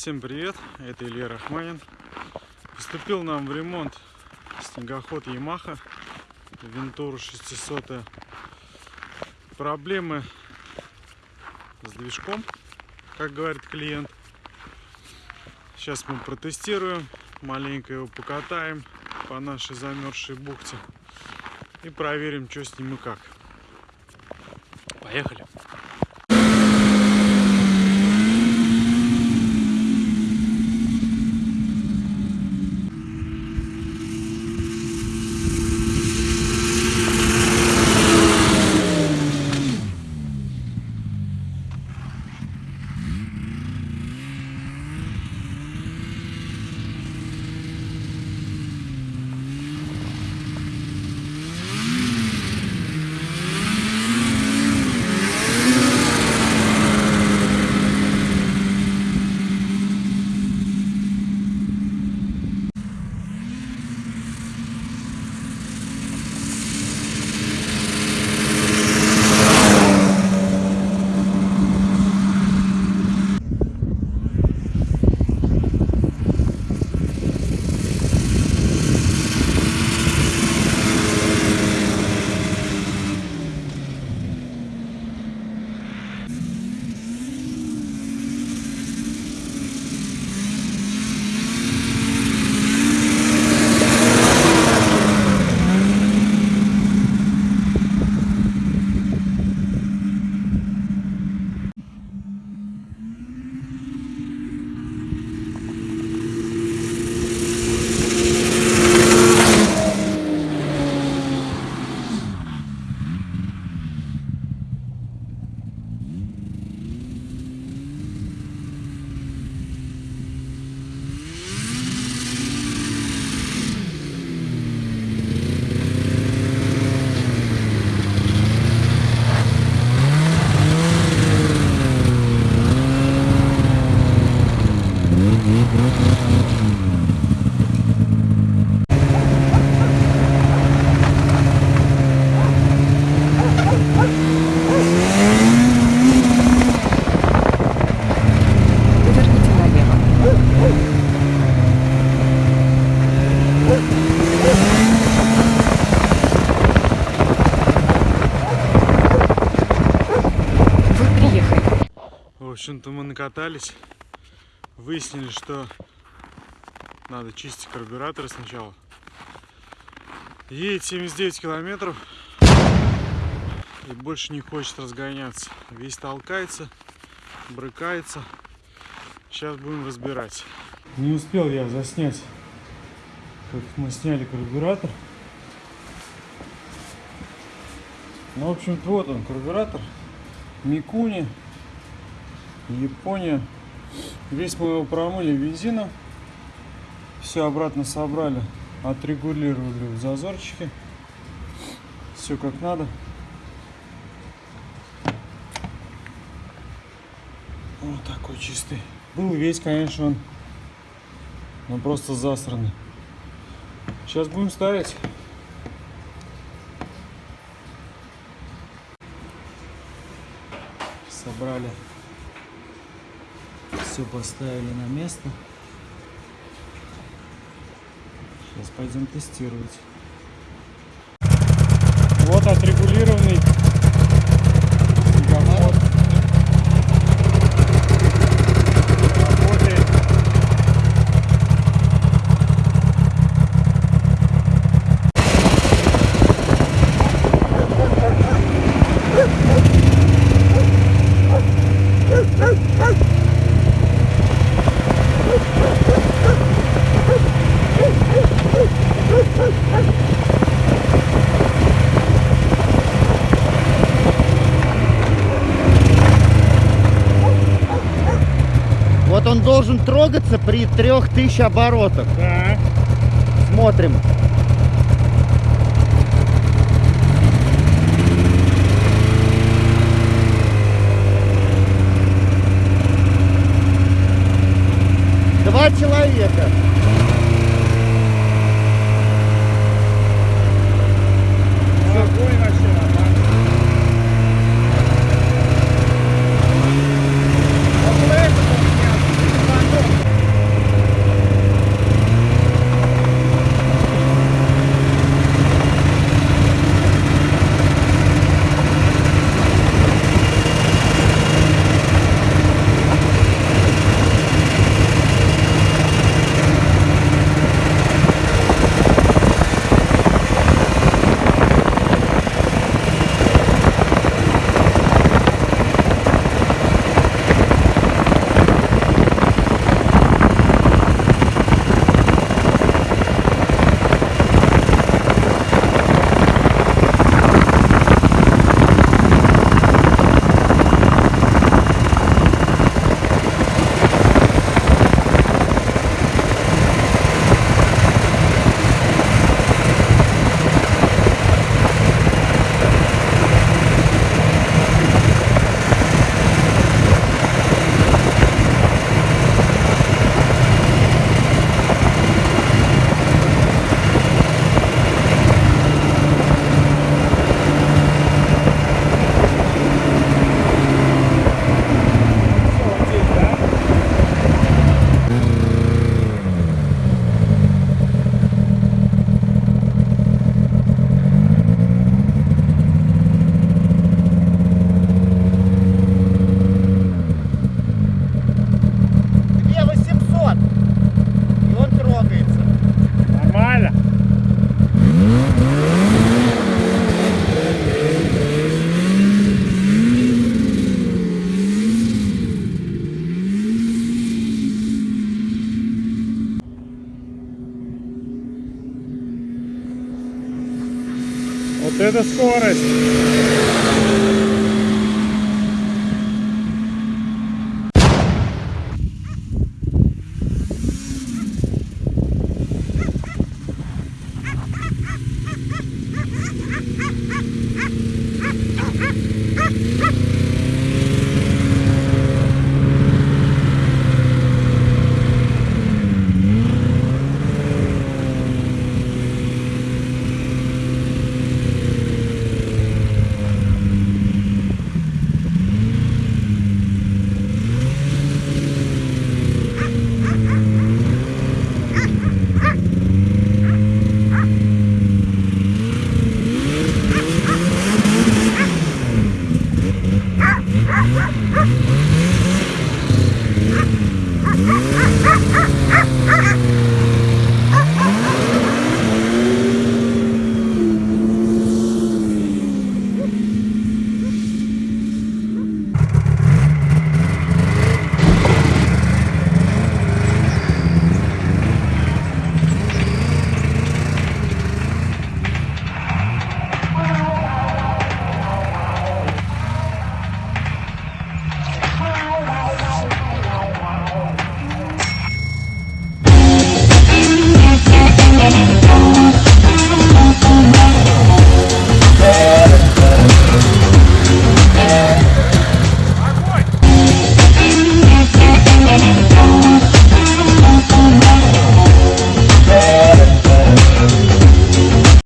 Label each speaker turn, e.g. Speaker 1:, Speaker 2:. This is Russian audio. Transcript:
Speaker 1: всем привет, это Илья Рахманин. Поступил нам в ремонт снегоход Yamaha Вентура 600. Проблемы с движком, как говорит клиент. Сейчас мы протестируем, маленько его покатаем по нашей замерзшей бухте и проверим, что с ним и как. Поехали! В общем-то мы накатались, выяснили, что надо чистить карбюраторы сначала. Едет 79 километров и больше не хочет разгоняться. Весь толкается, брыкается. Сейчас будем разбирать. Не успел я заснять, как мы сняли карбюратор. Ну, в общем-то, вот он, карбюратор. Микуни. Япония. Весь мы его промыли бензином. Все обратно собрали. Отрегулировали в зазорчике. Все как надо. Вот такой чистый. Был весь, конечно, он. Но просто засранный. Сейчас будем ставить. Собрали все поставили на место. Сейчас пойдем тестировать. Вот отрегулированный снегоход. Работает.
Speaker 2: Вот он должен трогаться при 3000 оборотах.
Speaker 1: Да.
Speaker 2: Смотрим. Два человека.
Speaker 1: Это скорость.